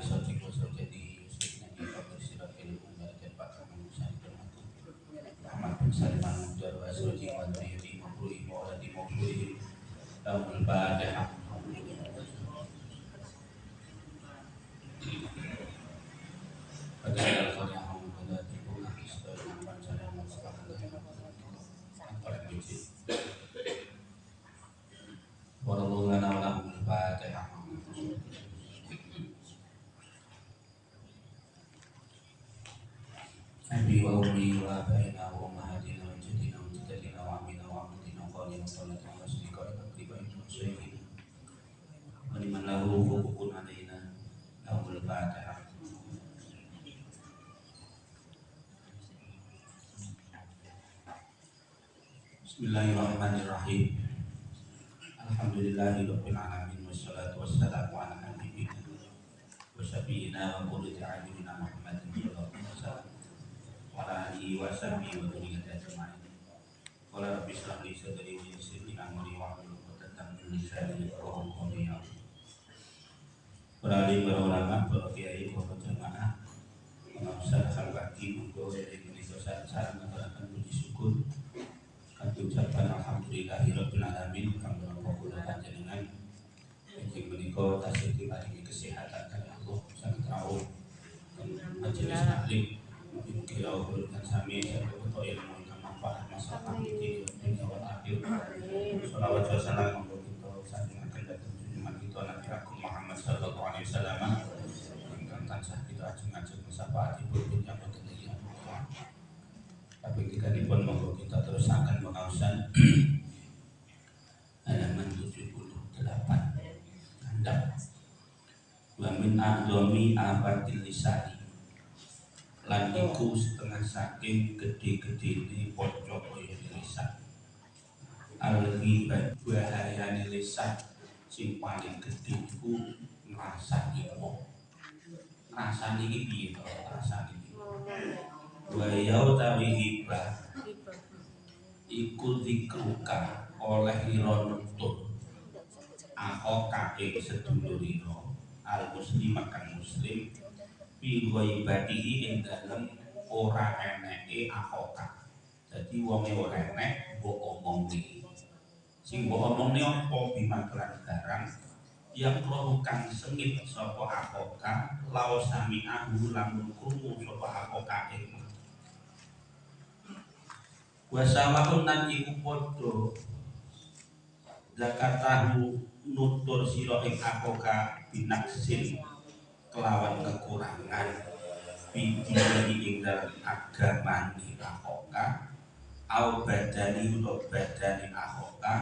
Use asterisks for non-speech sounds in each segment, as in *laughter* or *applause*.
Sayyidina Ki Bismillahirrahmanirrahim. Alhamdulillahirabbil alamin wassalatu wassalamu ala nabiyyina wa wa qurrati a'yunina Muhammadin sallallahu alaihi wasallam wa ala alihi wa sahbihi wa ajma'in. Qala rabbi shrah li sadri wa yassir li amri wa hlul 'uqdatam min lisani yafqahu qawli. Para ulama, para kiai, para Alhamdulillahirabbil alamin kang menapa kula panjenengan Injing menika tasih diparingi kesehatan kali Allah saged rawuh. Majelis taklim mugi rawuh dan sami saged ilmu ingkang manfaat masalah iki dunya wal akhir. Salawat wa salam monggo kita sanjungaken dhateng junjungan kita Nabi Muhammad sallallahu alaihi wasallam. Ingkang tansah kita ajeng-ajeng sapaatipun dunya boten iki tapi ketika pun monggo kita terus akan mengawasan halaman 78 Anda wa min afatil lisani lan iku setengah saking gede-gede ini pojok kaya lisan al-ghibat bahayane lisan sing paling gede iku ngrasani wong ngrasani iki piye to? Ngrasani wa yautawi hibah? Iku dikruka oleh ira nuntut ahoka ing sedulur ira al muslim akan muslim fi ghaibatihi ing dalem ora eneke ahoka jadi wong e ora enek mbok omongne sing mbok omongne apa? Bimaklan garang yang roh sengit sapa ahoka lau sami ahu lamun krungu sapa ahoka ing wasawahun nan iku padha zakatahu nutur sira ing akoka binaksin kelawan kekurangan bidini ing dalam agama ni akoka au badani utawa badani akoka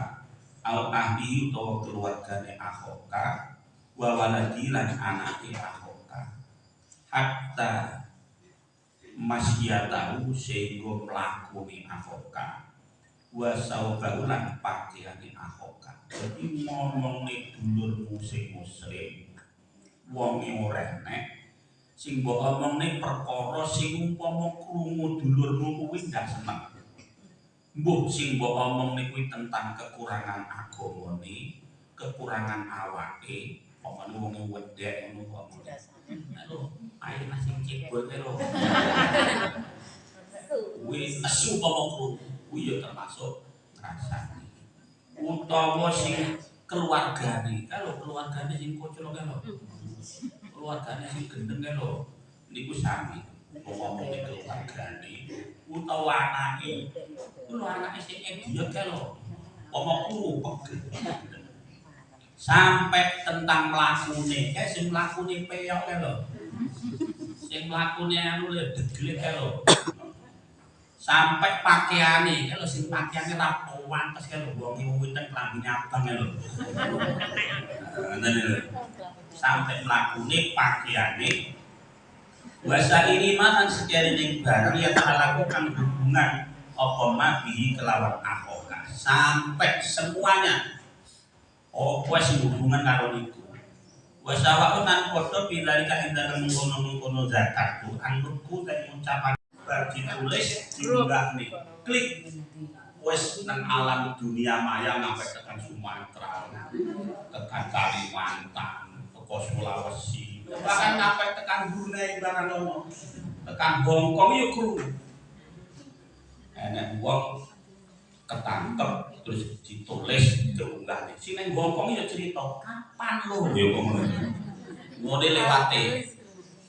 au ahli utawa keluargane akoka wa lan anake akoka hatta masyatahu sehingga mlakune ahoka wa saubahu lan pakaiane ahoka jadi ngomongne dulurmu sing muslim wong ora enek sing mbok omongne perkara sing umpama krungu dulurmu kuwi ndak seneng mbuh sing mbok omongne kuwi tentang kekurangan agamane kekurangan awake omongane wong wedek ngono kok Aduh, ayo nasi cibul ke lo. Kuwi asu pomokku, kuwi ya termasuk ngrasani. Utawa sing keluargane, kalau keluargane sing kocok kan lo. Keluargane sing gendeng kan lo. Niku sami. Ngomongnya keluargane, utawa anake. Kulo anake sing idiot kan. Pomokku kok sampai tentang mlakune kae sing mlakune peyok kae lho sing mlakune anu le deglet kae lho sampai pakaiane kalau sing pakaiane rapowan pas kalau iki winten klambine abang lho. Ngoten lho. Sampai mlakune pakaiane. Wasa ini makan sekalian barang yang telah lakukan hubungan apa mabihi kelawan ahoka sampai semuanya. Oh sing hubungan karo niku? Wasa wa unan padha bilalika ing dalem mengkono-mengkono zakatku anutku dan ucapan bar ditulis diunggah nih. Klik. Wes nang alam dunia maya sampai tekan Sumatera. Tekan Kalimantan teko Sulawesi bahkan sampai tekan Brunei barang lomo tekan Hongkong yuk kru. Enak uang ketangkep terus ditulis diunggah nih. Sini Hongkong yuk cerita kapan lo yuk ngomong model lewate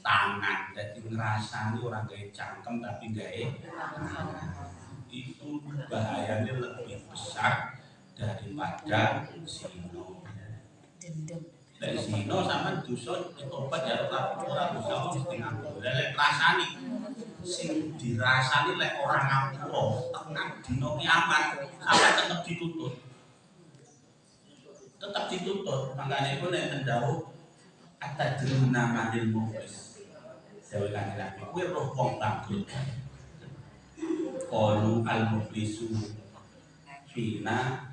tangan. Jadi ngerasani orang gaya cangkem tapi gaya itu bahayanya lebih besar daripada sino dari sino sama dusun obat ya ora ora bisa mesti nganggo. Lek rasani sing dirasani lek orang ngapura tenang dino kiamat sampai tetap ditutup tetap ditutup makanya itu nek dawuh ada druna manil muflis dewe kanjeng Nabi kuwi roh wong bangkrut qalu al muflisu fina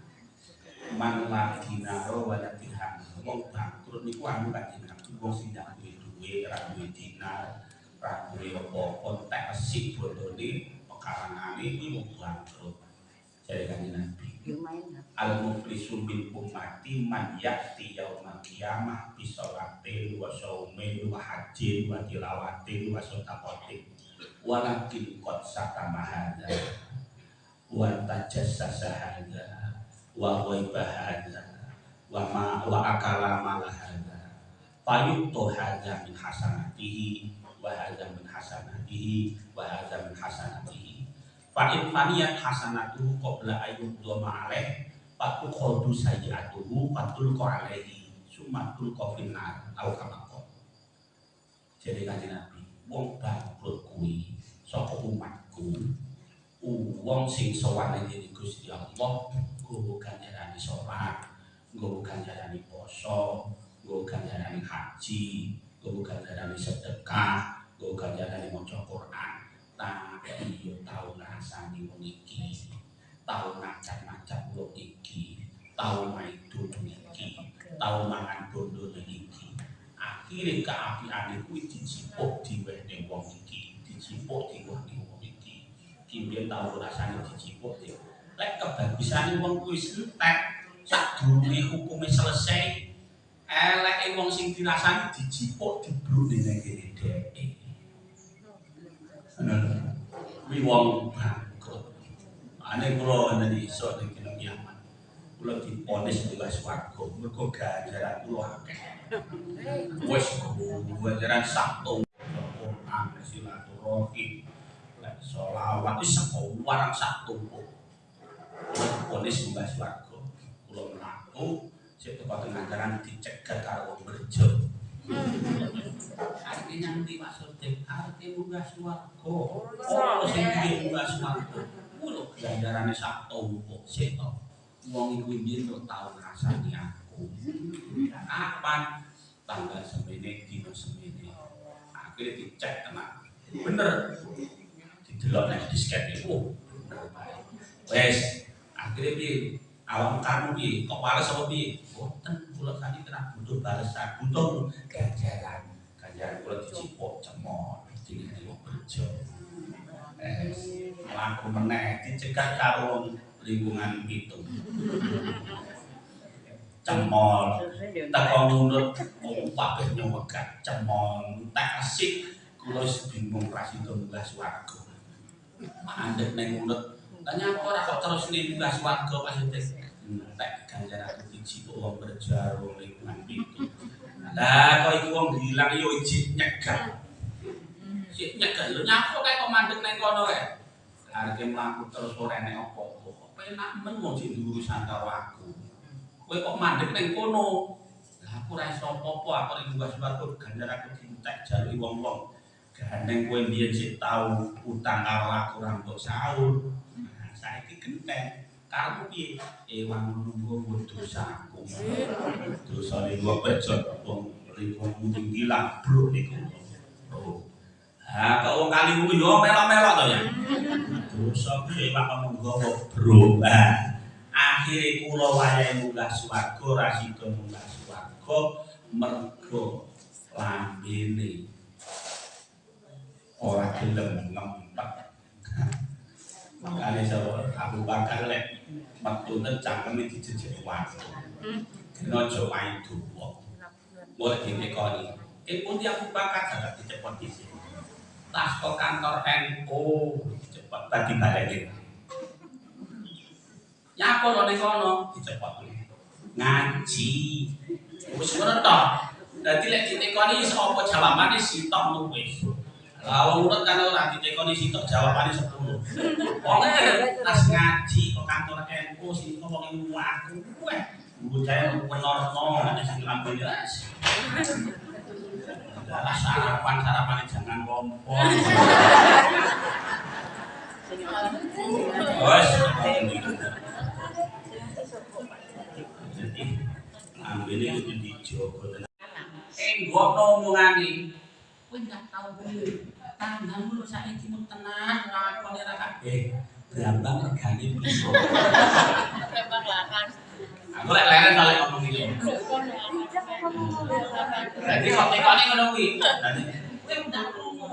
man la dinaro wa la dirham wong bangkrut niku anu kanjeng Nabi wong sing ndak duwe duwe ora duwe dinar ora duwe apa-apa tek resik bondone pekarangane kuwi wong bangkrut. Jare kanjeng Nabi al muflisu min ummati man ya'ti yaumal qiyamah bi sholatin wa shaumin wa hajjin wa tilawatin wa sadaqatin walakin qad satama hadza wa tajassasa hadza wa ghaiba hadza wa ma wa akala mala hadza. Fayuqtu hadza min hasanatihi wa hadza min hasanatihi wa hadza min hasanatihi Fa'in faniyat hasanatu qabla ayub doma alaih Patu khodu sayyatuhu Patul ko Sumatul ko finnar Au kamako Jadi kanji Nabi Wong bangkrut kui Soko umatku Wong sing sowan ini Gusti Allah Gue bukan jarani sholat Gue bukan jarani poso Gue bukan jarani haji Gue bukan jarani sedekah Gue bukan jarani moco Quran rasane wong iki tahu ngacak-ngacak wong iki tahu duduk iki tahu mangan bondo iki. Akhirnya keapiane kuwi dicipok diwene wong iki dicipok diwene wong iki. Kimbien tahu rasane dicipok di lek kebagusane wong kuwi entek sadurunge hukume selesai eleke wong sing dirasani dijipuk dibrune ning kene dhek. Kuwi wong bangkrut. Ane kula wonten iso ning kene kiamat. Kula diponis bebas swarga mergo ganjaran kula akeh. Wis ganjaran Sabtu Quran silaturahim lan selawat wis warang Sabtu. Ponis bebas swarga. Kula mlaku sik teko tengah dicegat karo wong berjo. artinya nanti maksudnya arti munggah suwargo oh sing munggah suwargo kulo ganjarane sak tompo seto. Wong iku mbiyen kok tau ngrasani aku. Kapan? Tanggal semene dino semene. Akhirnya dicek tenang bener. Didelok nek disket iku wes akhirnya piye? Awam kamu piye? Kok wales apa piye? Boten kula tadi kena butuh balasan butuh ganjaran. Ya kula dicipok cemot dingene wong kerja eh laku meneh dicegah karo lingkungan itu. Cemol. Teko nurut wong kabeh nyewegat cemol tak asik. Kula bingung ras itu munggah swarga mandek ning mulut tanya apa ora kok terus munggah swarga pas ganjaran dicipok wong kerja wong lingkungan itu. Lah kok iku wong bilang yo ijik nyegah. Nyegah lho nyapa kae kok mandeg nang kono kae. Arep mlaku terus ora enek apa-apa. Kok penak men wong sing karo aku. Kowe kok mandeg nang kono. Lah aku ora iso apa-apa aku ning mbah swarga ganjar aku dientek jaluki wong-wong. Gandeng kowe biyen sik tau utang karo aku ora mbok sahur. Nah, saiki genteng. Karepmu piye? Ewang nunggu dosaku. Dosane gua pecot wong riku mung gila bro niku. Oh. Ha, kok wong kali kuwi yo melok-melok to ya. Dosa piye Pak monggo bro. Akhire kula wayahe munggah swarga ra sida munggah swarga mergo lambene ora gelem ngempet. Makane sapa Abu Bakar lek metu ten cangkeme dijejek waktu. Kena aja main duwa. Mulai ditekoni. Eh pundi Abu Bakar saged dicepot dhisik. Tas ke kantor NU cepet tadi balekin. Nyapa lo ning kono dicepot. Ngaji. Wis ngono to. Dadi lek ditekoni sapa jawabane sitok wis. Lah urut kan ora ditekoni sitok jawabane 10. Wong tas ngaji kok kantor NU sing wong ilmu aku weh. Bocah menorno nek sing lambene ras. Adalah sarapan sarapan jangan kompor. Wes. Jadi ambene kudu dijogo tenan. Eh, ngono omongane. Kowe ndak tau kuwi. Tanggamu saiki mung tenan lakone ra kabeh. Brambang regane piro? Tembak laras. Aku lek leren kalau ngomong iki. Jadi kok tekone ngono kuwi. Kowe ndak krungu.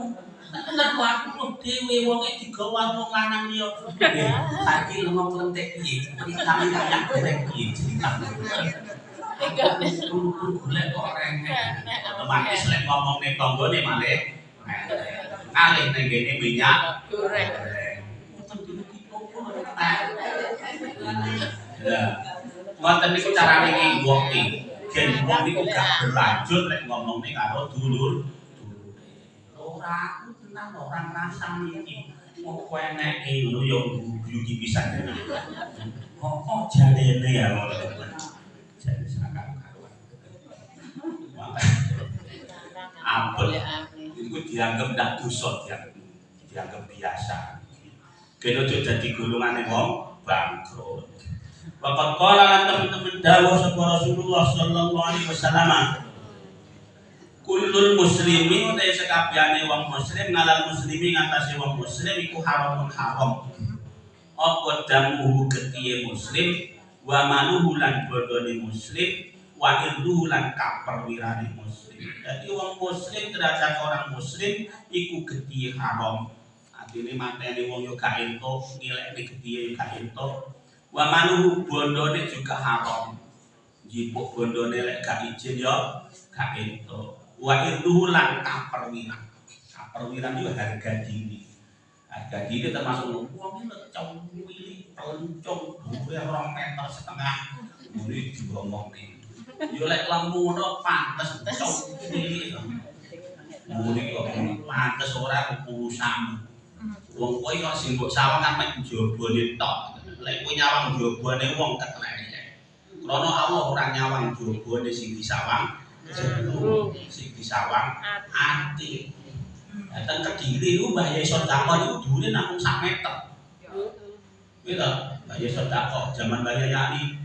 Tenan kok aku kok dhewe wong e digawa wong lanang liya. Saiki ngomong klentek piye? Kami kayak derek piye cerita. Golek kok rengek. Otomatis lek tanggane malih. Ngalih ning kene minyak Goreng. Ya. Ngoten niku carane nginggoki. Gen wong niku gak berlanjut lek ngomongne karo dulur. Ora aku tenan ora ngrasani iki. Kok kowe eneke ngono ya guyu iki pisan. Kok jarene ya ngono. Jare sakar karuan. Apel. Iku dianggap ndak dosa dianggap dianggap biasa. Kena aja dadi golongane wong bangkrut. Waqat qala lan teman-teman dawuh sapa Rasulullah sallallahu alaihi wasallam. Kullul muslimi utai sekabehane wong muslim ngalal muslimi ngatasi wong muslim iku haramun haram. Apa damuhu ketiye muslim wa manuhu lan bodone muslim wa irduhu lan kaperwirane muslim. Jadi wong muslim derajat orang muslim iku getiye haram. Artine mateni wong yo gak entuk, ngilekne getiye yo entuk. Wa manuhu bondone juga haram. Jipuk bondone lek gak izin yo gak entuk. Wa irduhu lan kaperwiran. Kaperwiran itu harga diri. Harga diri termasuk wong iki lecong wili, pelencong, dhuwure rong meter setengah. Muni diomongne. Yo lek lembu ngono pantes cong wili. Muni kok pantes ora urusan. Wong kowe kok sing mbok sawang kan mek jabone tok. Lek kowe nyawang jabone wong keklek. Krana Allah ora nyawang jabone sing disawang jero sing disawang ati. Datang Kediri ku Mbah Yai Sodako niku dhuwure namung sak meter. To, Mbah Yai Sodako zaman Mbah Yani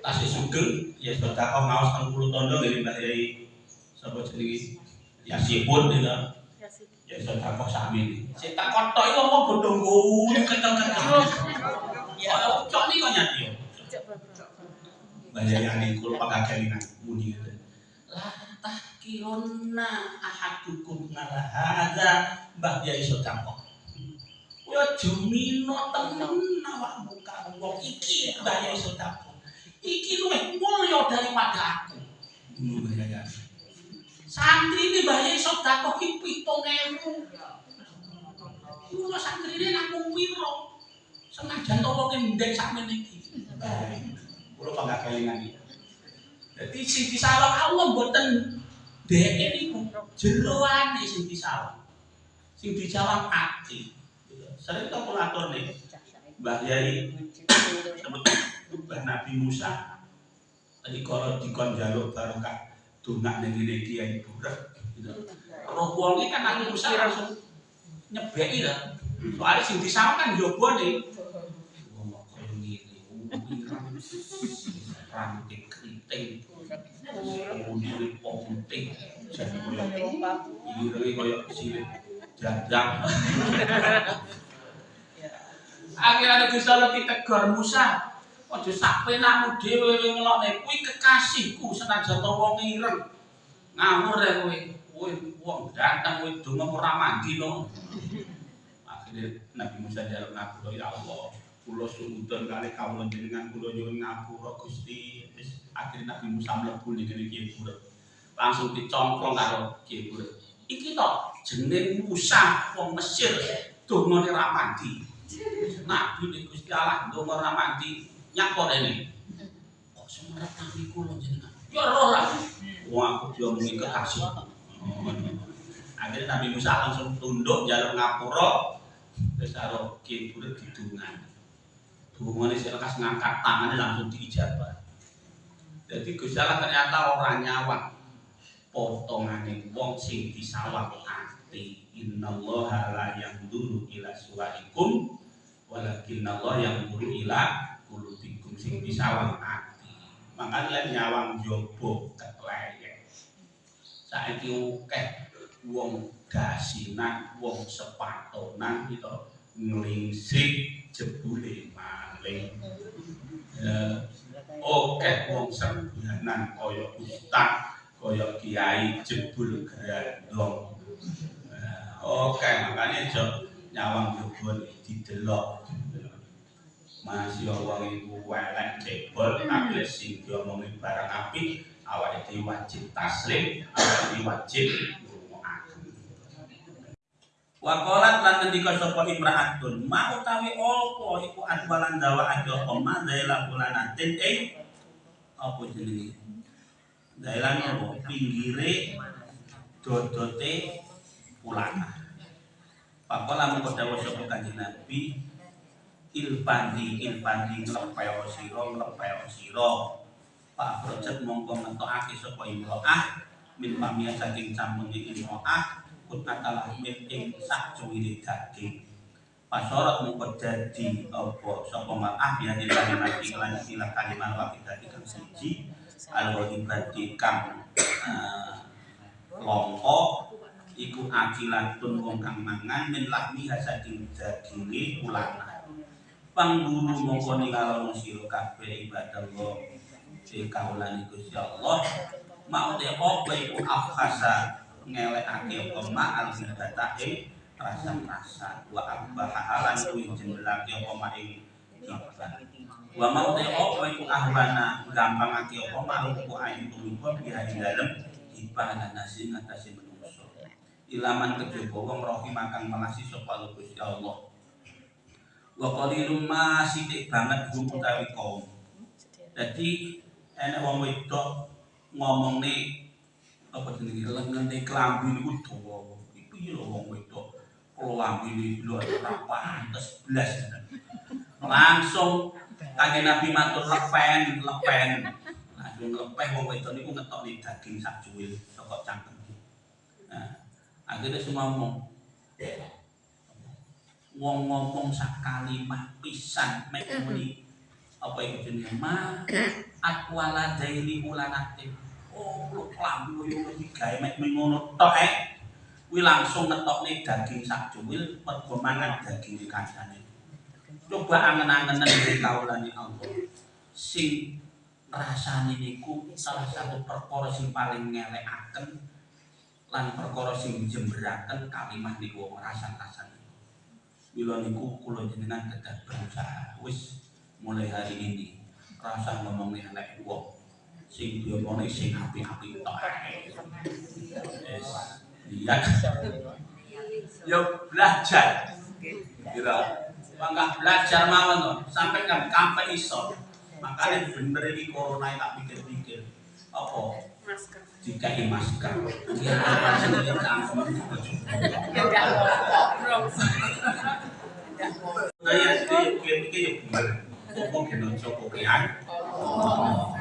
tasih sugeng ya Sodako teng kulo tondo ngene Mbah Yai sapa jenenge Yasipun gitu. Ya Sodako sami. Sing tak kotok iku apa bodho ngguyu ketel-ketel. Ya cok ni kok nyati yo. Mbah Yai Yani kulo pagagelingan muni ngene. Lah tahkiruna ahadukum ngala hadza Mbah Yai Sodako. Yo jumino temen awak muka wong iki Mbah Yai Sodako. Iki luwih mulya daripada aku. Ngono Mbah Yai. Santri ini Mbah Yai Sodako ki 7000. Kulo santri ini namung wiro. Senajan to wong ndek sakmene iki. Kulo pagagelingan iki. Jadi sing disawang Allah mboten dheke niku jeroane sing disawang. Sing disawang ati. Sering to kula aturne Mbah Yai Mbah Nabi Musa tadi kalau dikon jaluk barokah dongak ning ngene Kiai Burek gitu. roh wong iki kan Nabi Musa langsung nyebeki ta. Soalnya sing disawang kan jobone. Wong kok koyo ngene. Ranting keriting. Ponting. Koyo. Akhirnya Gusti Allah ditegur Musa. Aja sak penakmu dhewe ngelokne kuwi kekasihku senajan to wong ireng. Ngawur ya kowe. Kowe wong datang kowe donga ora mandi no. Nabi Musa jaluk ngapura ya Allah. Kula suudon kali kawula jenengan kula nyuwun ngapura Gusti. Wis akhirnya Nabi Musa mlebu ning Kiai Buruk. Langsung dicongklong karo Kiai Buruk. Iki to jeneng Musa wong Mesir dongane ra mandi. Nabi Gusti Allah donga ra mandi nyakon ini. Kok semerap kami kula jenengan. Ya roh lah. Wong aku diomongi kekasih. Oh, Akhirnya Nabi Musa langsung tunduk jalur ngapura terus karo Kiai Buruk didungan. Hubungannya saya lekas ngangkat tangannya langsung diijabah. Jadi Gusti Allah ternyata orang nyawang potongan wong sing disawang ati. Innallaha la yanzuru ila suwaikum walakin Allah yang ila kulubikum sing disawang ati. Makanya nyawang jobo kekleyek. Saiki akeh wong gasinan, wong sepatonan itu nglingsik jebule maling. Oke wong sembahanan kaya ustaz, kaya kiai jebul grandong. Nah, Oke, makanya jo nyawang jebul didelok. Masih wong iku welek jebol, tapi sing diomongi barang apik, awake dhewe wajib taslim, awake dhewe wajib. Wakolat lan ngendika sapa imraatun, mau utawi apa iku adwalan dawa aja oma daela bulanatin ing apa jenenge? Daelan apa? Pinggire dodote ulana. Pakola mengko dawuh sapa Kanjeng Nabi, ilpandi ilpandi nglepeo sira nglepeo sira. Pak Projet mongko ngetokake sapa imro'ah min pamia saking campunge imro'ah kutnatalah min ing sak cuwili daging. Pasorot mungko dadi apa? Sapa mar'ah ya dilahi nabi lan ilah kalimah wa dadi kang siji. Al-wahibati kang eh, longko iku akilatun wong kang mangan min lahmi saking daginge ulana pangguru mongko ningalono sira kabeh ibadah Allah sing kaulane Gusti Allah. Mau de apa iku afhasa ngelekake apa ma'al hibata ing rasa-rasa. Wa abah halan kuwi jendelake apa ma ing wa mau te apa iku ahwana gampangake apa ma ku ayu tuwa biha ing dalem hibah lan nasi ngatasi menungso. Ilaman kejaba wong rohim akan melasi sapa Gusti Allah wa qalilum ma sithik banget hum utawi kaum dadi enek wong wedok ngomongne apa jenenge lengene klambi niku dawa. Iku ya wong wedok. Klambi lho ora pantes blas. Langsung kanjeng Nabi matur lepen, lepen. Langsung lepeh wong wedok niku ngetokne daging sak cuwil saka cangkem. Nah, akhirnya semua ngomong wong ngomong sak kalimat pisan mek muni apa iku jenenge? Ma akwala daili ulanatin oh lu klambi koyo iki gawe mek ngono tok eh. Kuwi langsung ngetokne daging sak cuwil mergo mangan daging kancane. Coba angen-angenen iki kaulane Allah. Sing rasane niku salah satu perkara sing paling ngelekaken lan perkara sing jemberaken kalimat niku rasan-rasan Mila niku kula jenengan kedah berusaha. Wis mulai hari ini. Rasa ngomongin anak wong sing diomongin sing api-api tok. Wis lihat yo belajar. Gitu mangga belajar mawon to. Sampai kan kampe iso. Makanya bener ini corona tak pikir-pikir. Apa? Masker. Dikai masker *laughs* ya Ya ngobrol. kaya iki iki yo bener ngomong kena coba kian Oh.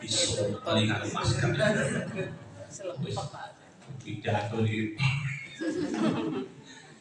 bisa paling ada masker. *laughs*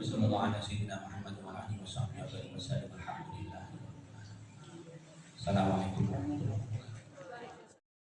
وصلى الله على سيدنا محمد وعلى اله وصحبه وسلم الحمد لله السلام عليكم ورحمه الله